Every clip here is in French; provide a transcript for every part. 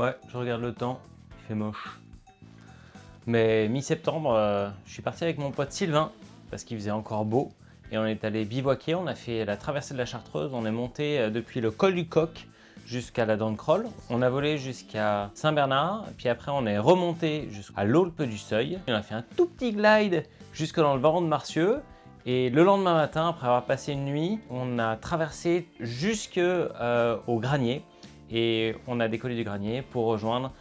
Ouais, je regarde le temps, il fait moche. Mais mi-septembre, euh, je suis parti avec mon pote Sylvain, parce qu'il faisait encore beau. Et on est allé bivouaquer, on a fait la traversée de la Chartreuse, on est monté euh, depuis le col du Coq jusqu'à la Dent de. On a volé jusqu'à Saint-Bernard, puis après on est remonté jusqu'à l'Aulpe du Seuil. On a fait un tout petit glide jusque dans le Baron de Marcieux. Et le lendemain matin, après avoir passé une nuit, on a traversé jusque euh, au Granier. Et on a décollé du Granier pour rejoindre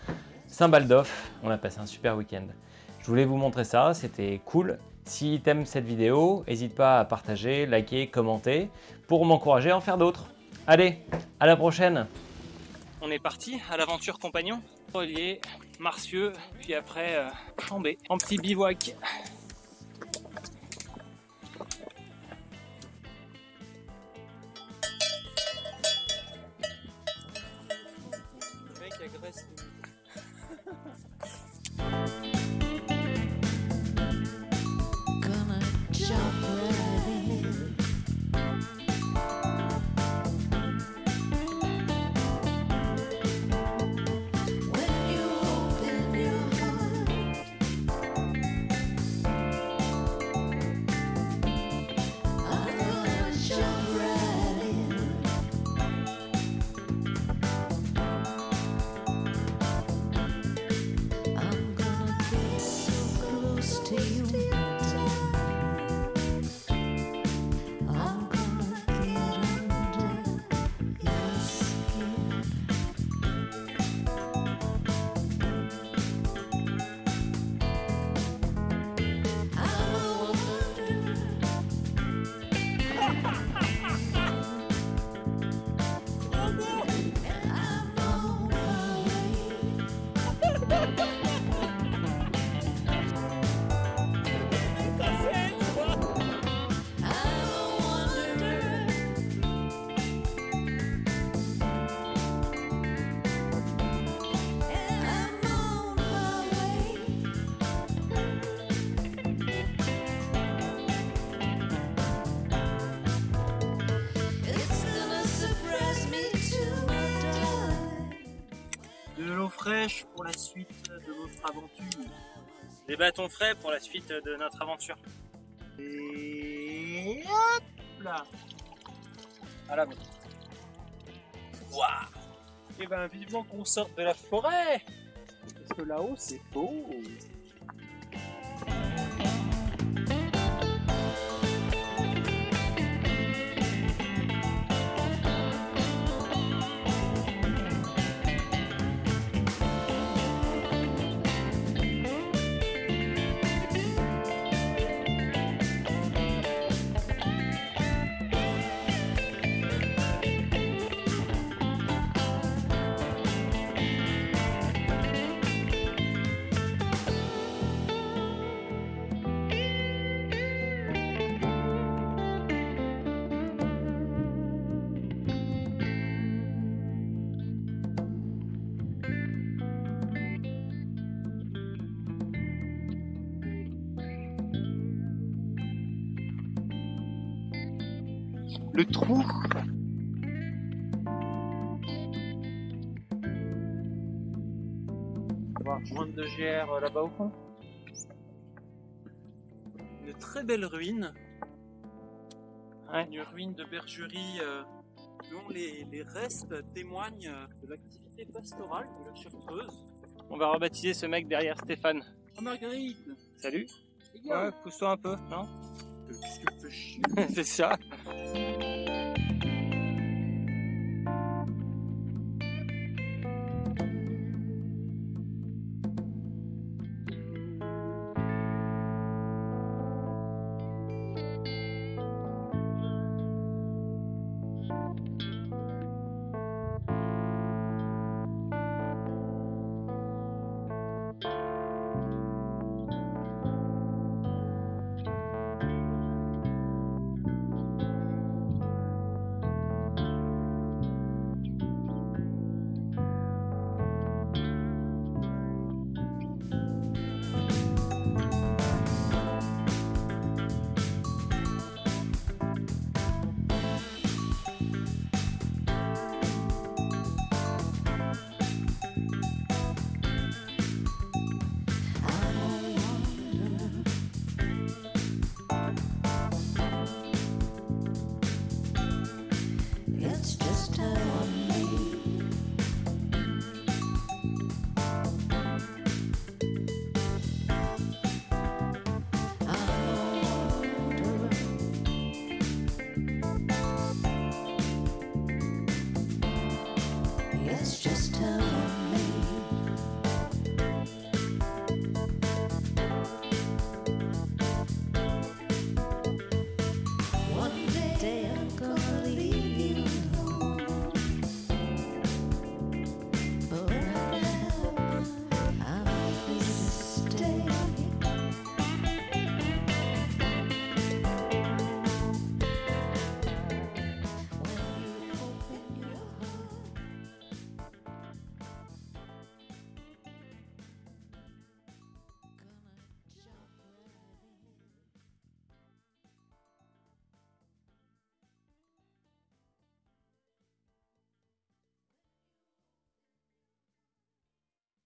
Saint-Baldoff. On a passé un super week-end. Je voulais vous montrer ça, c'était cool. Si tu aimes cette vidéo, n'hésite pas à partager, liker, commenter pour m'encourager à en faire d'autres. Allez, à la prochaine On est parti à l'aventure compagnon. Relier, Marcieux, puis après euh, Chambé, en petit bivouac. Fraîche pour la suite de notre aventure. Des bâtons frais pour la suite de notre aventure. Et hop là À la bonne. Waouh Et ben vivement qu'on sorte de la forêt Parce que là-haut c'est beau Le trou On va rejoindre de GR euh, là-bas au fond. Une très belle ruine. Une ruine de bergerie euh, dont les, les restes témoignent euh, de l'activité pastorale de la Chartreuse. On va rebaptiser ce mec derrière Stéphane. Oh Marguerite Salut Ouais, pousse-toi un peu, non Qu'est-ce que tu fais chier? C'est ça. just a